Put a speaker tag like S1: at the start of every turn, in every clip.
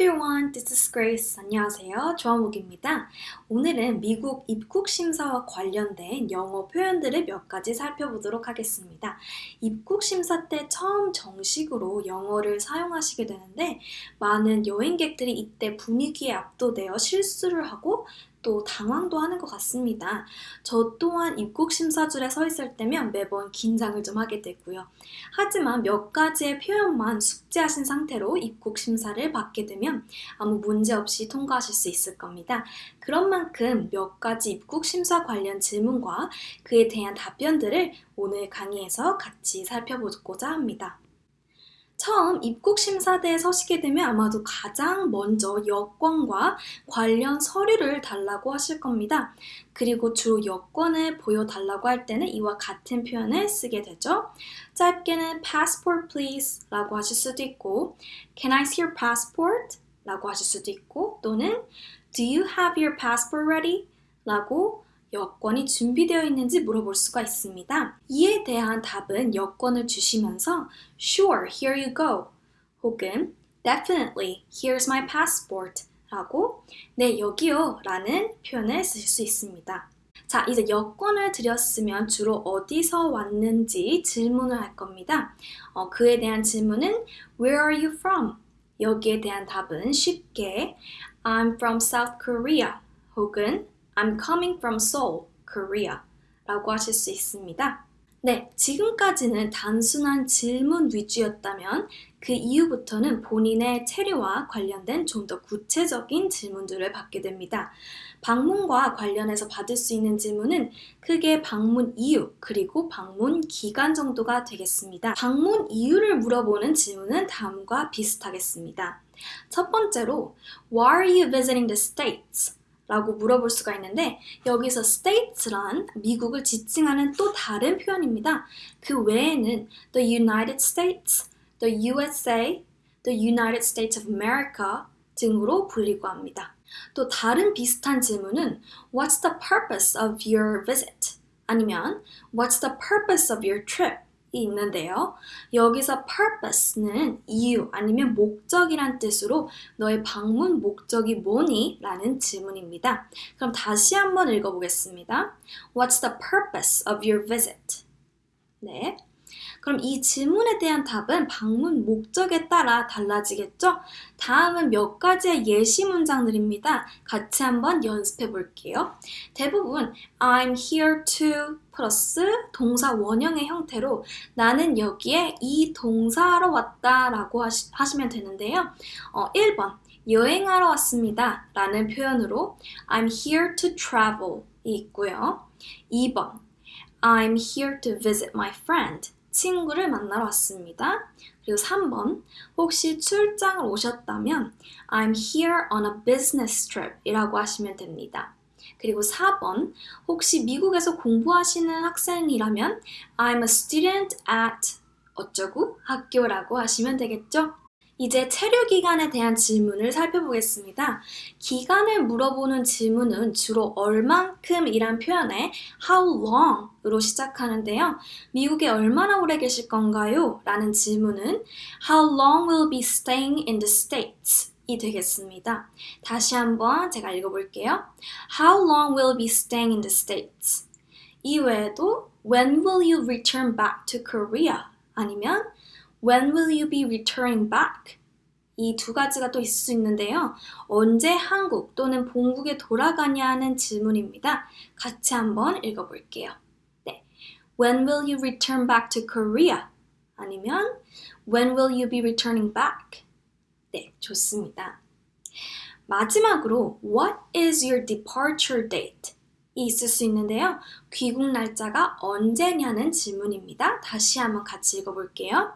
S1: everyone, this is Grace. 안녕하세요. 조한욱입니다. 오늘은 미국 입국 심사와 관련된 영어 표현들을 몇 가지 살펴보도록 하겠습니다. 입국 심사 때 처음 정식으로 영어를 사용하시게 되는데 많은 여행객들이 이때 분위기에 압도되어 실수를 하고 또 당황도 하는 것 같습니다. 저 또한 입국 심사줄에 서 있을 때면 매번 긴장을 좀 하게 되고요. 하지만 몇 가지의 표현만 숙지하신 상태로 입국 심사를 받게 되면 아무 문제 없이 통과하실 수 있을 겁니다. 그런 만큼 몇 가지 입국 심사 관련 질문과 그에 대한 답변들을 오늘 강의에서 같이 살펴보고자 합니다. 처음 입국 심사대에 서시게 되면 아마도 가장 먼저 여권과 관련 서류를 달라고 하실 겁니다. 그리고 주로 여권을 보여달라고 할 때는 이와 같은 표현을 쓰게 되죠. 짧게는 passport please 라고 하실 수도 있고 can I see your passport? 라고 하실 수도 있고 또는 do you have your passport ready? 라고 여권이 준비되어 있는지 물어볼 수가 있습니다. 이에 대한 답은 여권을 주시면서 Sure, here you go 혹은 Definitely, here's my passport 라고 네, 여기요 라는 표현을 쓰실 수 있습니다. 자, 이제 여권을 드렸으면 주로 어디서 왔는지 질문을 할 겁니다. 어, 그에 대한 질문은 Where are you from? 여기에 대한 답은 쉽게 I'm from South Korea 혹은 I'm coming from Seoul, Korea 라고 하실 수 있습니다. 네, 지금까지는 단순한 질문 위주였다면 그 이후부터는 본인의 체류와 관련된 좀 더 구체적인 질문들을 받게 됩니다. 방문과 관련해서 받을 수 있는 질문은 크게 방문 이유 그리고 방문 기간 정도가 되겠습니다. 방문 이유를 물어보는 질문은 다음과 비슷하겠습니다. 첫 번째로 Why are you visiting the States? 라고 물어볼 수가 있는데 여기서 states란 미국을 지칭하는 또 다른 표현입니다. 그 외에는 the United States, the USA, the United States of America 등으로 불리고 합니다. 또 다른 비슷한 질문은 What's the purpose of your visit? 아니면 What's the purpose of your trip? 있는데요. 여기서 purpose는 이유 아니면 목적이란 뜻으로 너의 방문 목적이 뭐니? 라는 질문입니다. 그럼 다시 한번 읽어보겠습니다. What's the purpose of your visit? 네. 그럼 이 질문에 대한 답은 방문 목적에 따라 달라지겠죠? 다음은 몇 가지의 예시 문장들입니다. 같이 한번 연습해 볼게요. 대부분 I'm here to 플러스 동사 원형의 형태로 나는 여기에 이 동사하러 왔다 라고 하시, 하시면 되는데요. 어, 1번 여행하러 왔습니다 라는 표현으로 I'm here to travel 이 있고요. 2번 I'm here to visit my friend 친구를 만나러 왔습니다. 그리고 3번 혹시 출장을 오셨다면 I'm here on a business trip 이라고 하시면 됩니다. 그리고 4번 혹시 미국에서 공부하시는 학생이라면 I'm a student at 어쩌고 학교라고 하시면 되겠죠? 이제 체류 기간에 대한 질문을 살펴보겠습니다. 기간을 물어보는 질문은 주로 얼만큼이란 표현에 how long으로 시작하는데요. 미국에 얼마나 오래 계실 건가요? 라는 질문은 how long will be staying in the States? 이 되겠습니다. 다시 한번 제가 읽어볼게요. How long will be staying in the States? 이외에도 When will you return back to Korea? 아니면 When will you be returning back? 이 두 가지가 또 있을 수 있는데요. 언제 한국 또는 본국에 돌아가냐는 질문입니다. 같이 한번 읽어볼게요. 네. When will you return back to Korea? 아니면 When will you be returning back? 네, 좋습니다. 마지막으로 What is your departure date? 이 있을 수 있는데요. 귀국 날짜가 언제냐는 질문입니다. 다시 한번 같이 읽어볼게요.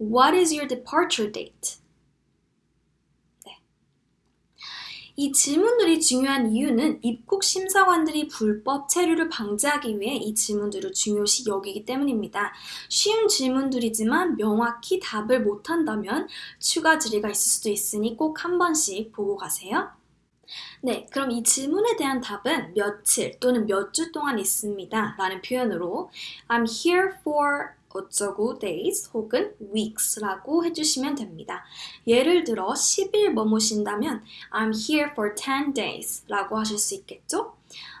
S1: What is your departure date? 이 질문들이 중요한 이유는 입국 심사관들이 불법 체류를 방지하기 위해 이 질문들을 중요시 여기기 때문입니다. 쉬운 질문들이지만 명확히 답을 못한다면 추가 질의가 있을 수도 있으니 꼭 한 번씩 보고 가세요. 네, 그럼 이 질문에 대한 답은 며칠 또는 몇 주 동안 있습니다. 라는 표현으로 I'm here for 어쩌고 days 혹은 weeks라고 해주시면 됩니다. 예를 들어 10일 머무신다면 I'm here for 10 days 라고 하실 수 있겠죠?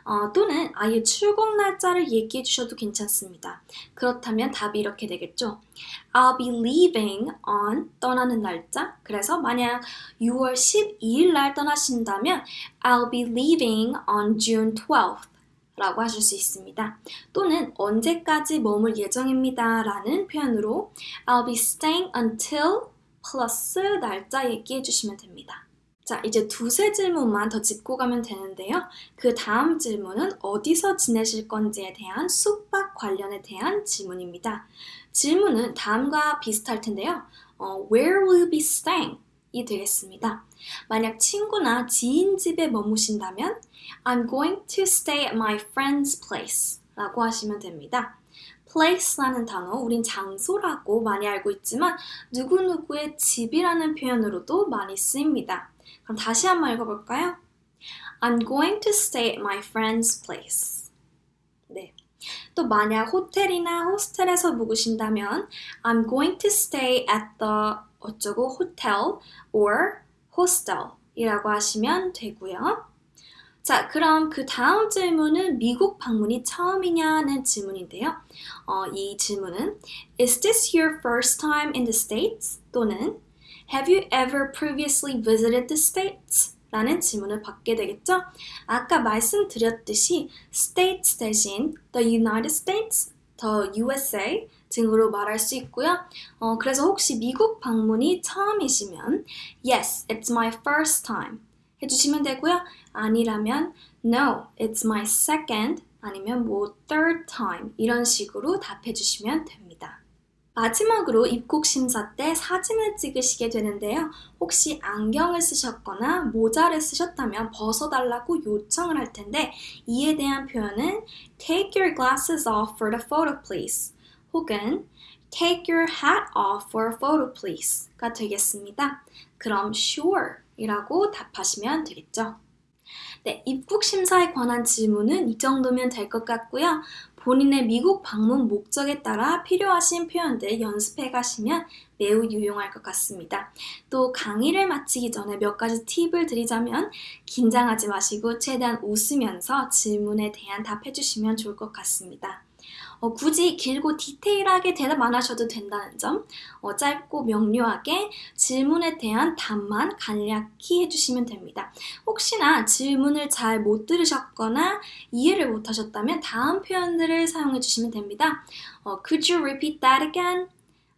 S1: 어, 또는 아예 출국 날짜를 얘기해 주셔도 괜찮습니다. 그렇다면 답이 이렇게 되겠죠. I'll be leaving on 떠나는 날짜. 그래서 만약 6월 12일 날 떠나신다면 I'll be leaving on June 12th. 라고 하실 수 있습니다. 또는 언제까지 머물 예정입니다 라는 표현으로 I'll be staying until 플러스 날짜 얘기해 주시면 됩니다. 자, 이제 두세 질문만 더 짚고 가면 되는데요. 그 다음 질문은 어디서 지내실 건지에 대한 숙박 관련에 대한 질문입니다. 질문은 다음과 비슷할 텐데요. 어, Where will you be staying? 이 되겠습니다. 만약 친구나 지인 집에 머무신다면 I'm going to stay at my friend's place 라고 하시면 됩니다. place라는 단어, 우린 장소라고 많이 알고 있지만 누구누구의 집이라는 표현으로도 많이 쓰입니다. 그럼 다시 한번 읽어볼까요? I'm going to stay at my friend's place. 네. 또 만약 호텔이나 호스텔에서 묵으신다면 I'm going to stay at the 어쩌고 hotel or hostel 이라고 하시면 되고요. 자, 그럼 그 다음 질문은 미국 방문이 처음이냐는 질문인데요. 어, 이 질문은 Is this your first time in the States? 또는 Have you ever previously visited the States? 라는 질문을 받게 되겠죠? 아까 말씀드렸듯이 States 대신 the United States, the USA 등으로 말할 수 있고요. 어, 그래서 혹시 미국 방문이 처음이시면 Yes, it's my first time 해주시면 되고요. 아니라면 No, it's my second 아니면 뭐 third time 이런 식으로 답해 주시면 됩니다. 마지막으로 입국 심사 때 사진을 찍으시게 되는데요. 혹시 안경을 쓰셨거나 모자를 쓰셨다면 벗어달라고 요청을 할 텐데 이에 대한 표현은 Take your glasses off for the photo please 혹은 Take your hat off for a photo please가 되겠습니다. 그럼 sure 이라고 답하시면 되겠죠. 네, 입국 심사에 관한 질문은 이 정도면 될 것 같고요. 본인의 미국 방문 목적에 따라 필요하신 표현들 연습해 가시면 매우 유용할 것 같습니다. 또 강의를 마치기 전에 몇 가지 팁을 드리자면 긴장하지 마시고 최대한 웃으면서 질문에 대한 답해 주시면 좋을 것 같습니다. 어, 굳이 길고 디테일하게 대답 안 하셔도 된다는 점, 어, 짧고 명료하게 질문에 대한 답만 간략히 해주시면 됩니다. 혹시나 질문을 잘 못 들으셨거나 이해를 못 하셨다면 다음 표현들을 사용해 주시면 됩니다. 어, Could you repeat that again?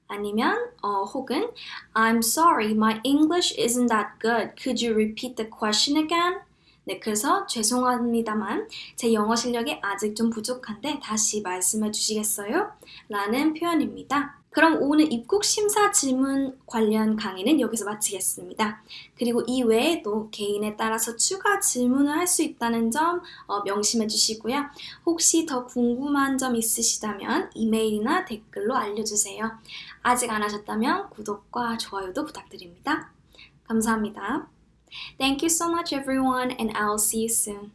S1: 아니면 어, 혹은 I'm sorry, my English isn't that good. Could you repeat the question again? 네, 그래서 죄송합니다만 제 영어 실력이 아직 좀 부족한데 다시 말씀해 주시겠어요? 라는 표현입니다. 그럼 오늘 입국 심사 질문 관련 강의는 여기서 마치겠습니다. 그리고 이 외에도 개인에 따라서 추가 질문을 할 수 있다는 점 어, 명심해 주시고요. 혹시 더 궁금한 점 있으시다면 이메일이나 댓글로 알려주세요. 아직 안 하셨다면 구독과 좋아요도 부탁드립니다. 감사합니다. Thank you so much everyone and I'll see you soon.